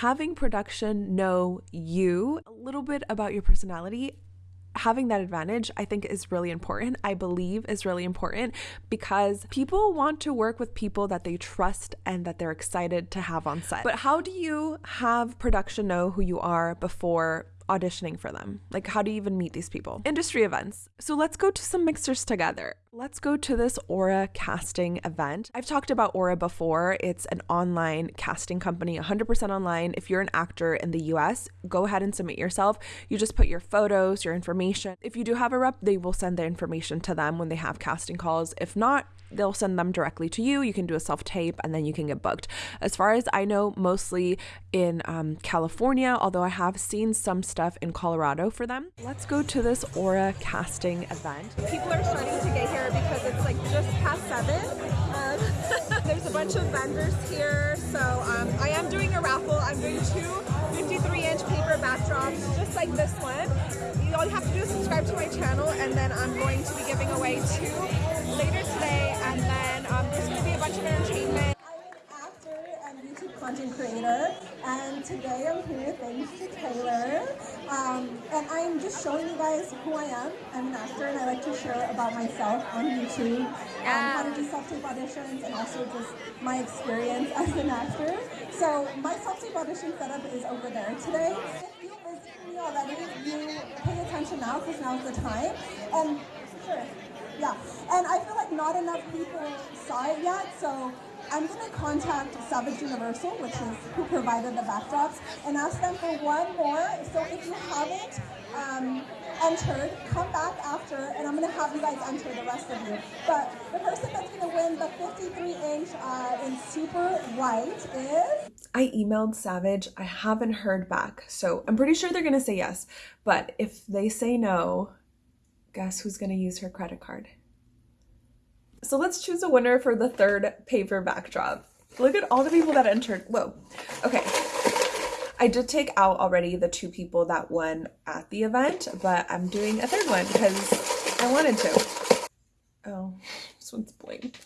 having production know you, a little bit about your personality, having that advantage, I think is really important. I believe is really important because people want to work with people that they trust and that they're excited to have on set. But how do you have production know who you are before auditioning for them? Like, how do you even meet these people? Industry events. So let's go to some mixers together. Let's go to this Aura casting event. I've talked about Aura before. It's an online casting company, 100% online. If you're an actor in the US, go ahead and submit yourself. You just put your photos, your information. If you do have a rep, they will send the information to them when they have casting calls. If not, they'll send them directly to you. You can do a self tape and then you can get booked. As far as I know, mostly in um, California, although I have seen some stuff in Colorado for them. Let's go to this Aura casting event. People are starting to get here because it's like just past seven. Um, there's a bunch of vendors here, so um, I am doing a raffle. I'm doing two 53 inch paper backdrops, just like this one. All you have to do is subscribe to my channel, and then I'm going to be giving away two later today, and then um, there's going to be a bunch of entertainment. I'm an actor and YouTube content creator, and today I'm here thanks to Taylor. Um, and I'm just showing you guys who I am. I'm an actor, and I like to share about myself on YouTube, um, how to do self-tape auditions, and also just my experience as an actor. So my self-tape audition setup is over there today. If you visit me already, you pay attention now because now's the time. And sure. Yeah, and I feel like not enough people saw it yet, so I'm gonna contact Savage Universal, which is who provided the backdrops, and ask them for one more. So if you haven't um, entered, come back after, and I'm gonna have you guys enter the rest of you. But the person that's gonna win the 53 inch uh, in super white is. I emailed Savage. I haven't heard back, so I'm pretty sure they're gonna say yes. But if they say no, guess who's going to use her credit card? So let's choose a winner for the third paper backdrop. Look at all the people that entered. Whoa. Okay. I did take out already the two people that won at the event, but I'm doing a third one because I wanted to. Oh, this one's blank.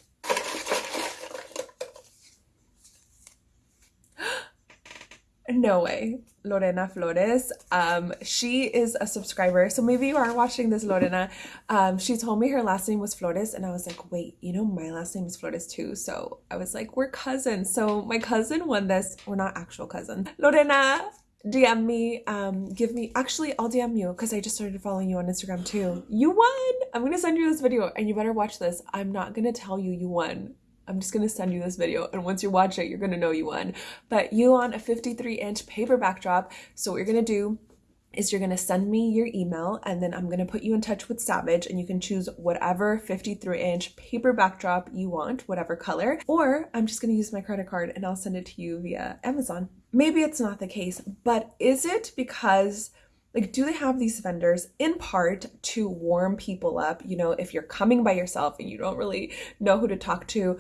No way. Lorena Flores. Um, she is a subscriber. So maybe you are watching this, Lorena. Um, she told me her last name was Flores, and I was like, wait, you know, my last name is Flores too. So I was like, we're cousins. So my cousin won this. We're not actual cousins. Lorena, DM me, um, give me, actually, I'll DM you because I just started following you on Instagram too. You won! I'm gonna send you this video and you better watch this. I'm not gonna tell you you won. I'm just gonna send you this video and once you watch it, you're gonna know you won. But you won a 53 inch paper backdrop. So what you're gonna do is you're gonna send me your email and then I'm gonna put you in touch with Savage and you can choose whatever 53 inch paper backdrop you want, whatever color, or I'm just gonna use my credit card and I'll send it to you via Amazon. Maybe it's not the case, but is it because like do they have these vendors in part to warm people up? You know if you're coming by yourself and you don't really know who to talk to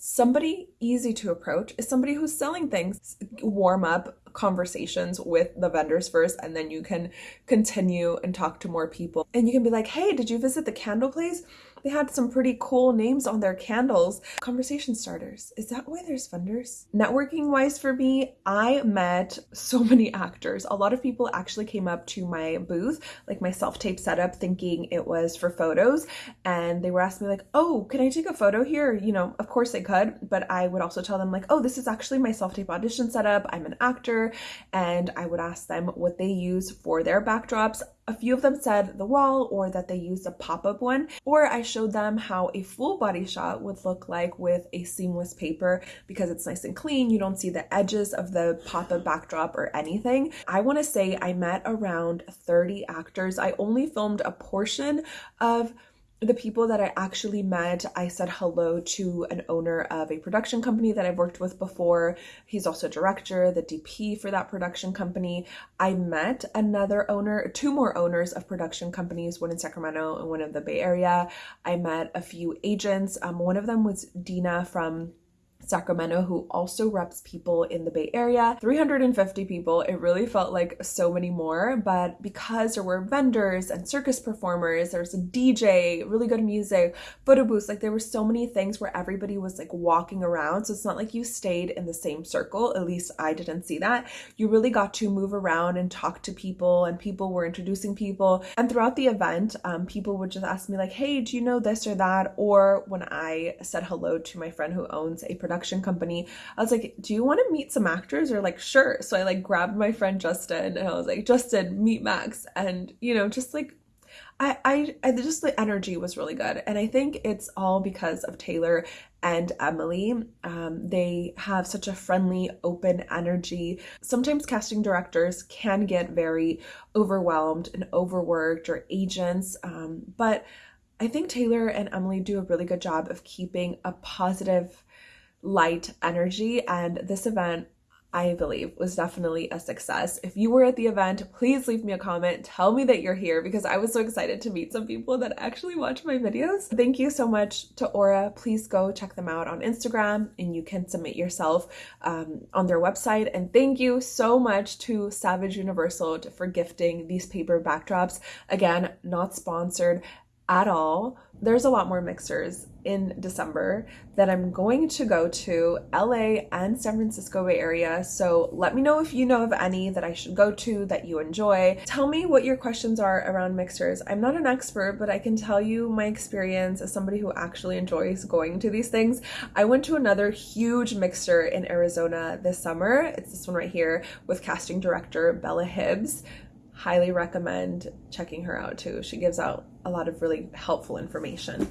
somebody easy to approach is somebody who's selling things warm up conversations with the vendors first and then you can continue and talk to more people. And you can be like hey did you visit the candle place they had some pretty cool names on their candles. Conversation starters. Is that why there's vendors? Networking wise for me, I met so many actors. A lot of people actually came up to my booth, like my self-tape setup, thinking it was for photos. And they were asking me like, oh, can I take a photo here? You know, of course they could, but I would also tell them like, oh, this is actually my self-tape audition setup. I'm an actor. And I would ask them what they use for their backdrops. A few of them said the wall or that they used a pop-up one, or I showed them how a full body shot would look like with a seamless paper because it's nice and clean. You don't see the edges of the pop-up backdrop or anything. I want to say I met around 30 actors. I only filmed a portion of the people that I actually met, I said hello to an owner of a production company that I've worked with before. He's also director, the DP for that production company. I met another owner, two more owners of production companies, one in Sacramento and one in the Bay Area. I met a few agents. Um, one of them was Dina from Sacramento who also reps people in the Bay Area. 350 people. It really felt like so many more, but because there were vendors and circus performers, there was a DJ, really good music, photo booths, like there were so many things where everybody was like walking around. So it's not like you stayed in the same circle. At least I didn't see that. You really got to move around and talk to people, and people were introducing people. And throughout the event, um, people would just ask me, like, hey, do you know this or that? Or when I said hello to my friend who owns a production company, I was like, do you want to meet some actors? Or like, sure. So I like grabbed my friend Justin and I was like, Justin, meet Max. And, you know, just like I, I, I just the energy was really good, and I think it's all because of Taylor and Emily. Um, they have such a friendly, open energy. Sometimes casting directors can get very overwhelmed and overworked, or agents, um, but I think Taylor and Emily do a really good job of keeping a positive, light energy, and this event I believe was definitely a success. If you were at the event, please leave me a comment. Tell me that you're here because I was so excited to meet some people that actually watch my videos. Thank you so much to Aura. Please go check them out on Instagram and you can submit yourself um, on their website. And thank you so much to Savage Universal for gifting these paper backdrops. Again, not sponsored at all. There's a lot more mixers in December that I'm going to go to LA and San Francisco Bay Area. So let me know if you know of any that I should go to that you enjoy. Tell me what your questions are around mixers. I'm not an expert, but I can tell you my experience as somebody who actually enjoys going to these things. I went to another huge mixer in Arizona this summer. It's this one right here with casting director Bella Hibbs highly recommend checking her out too. She gives out a lot of really helpful information.